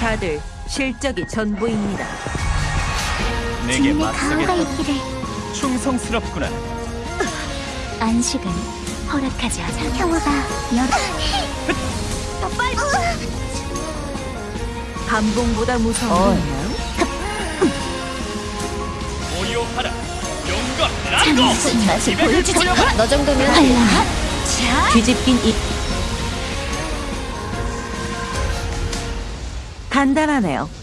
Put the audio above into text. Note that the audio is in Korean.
다들 실적이 전부입니다. 내게 가호가 맞서겠다. 있기를 충성스럽구나. 안식은 허락하지 않아 평화가 더 빨리 감봉보다 무서운 건. 용과 라고. 무슨 맛을 보여주지. 너 정도면 뒤집긴 이 간단하네요.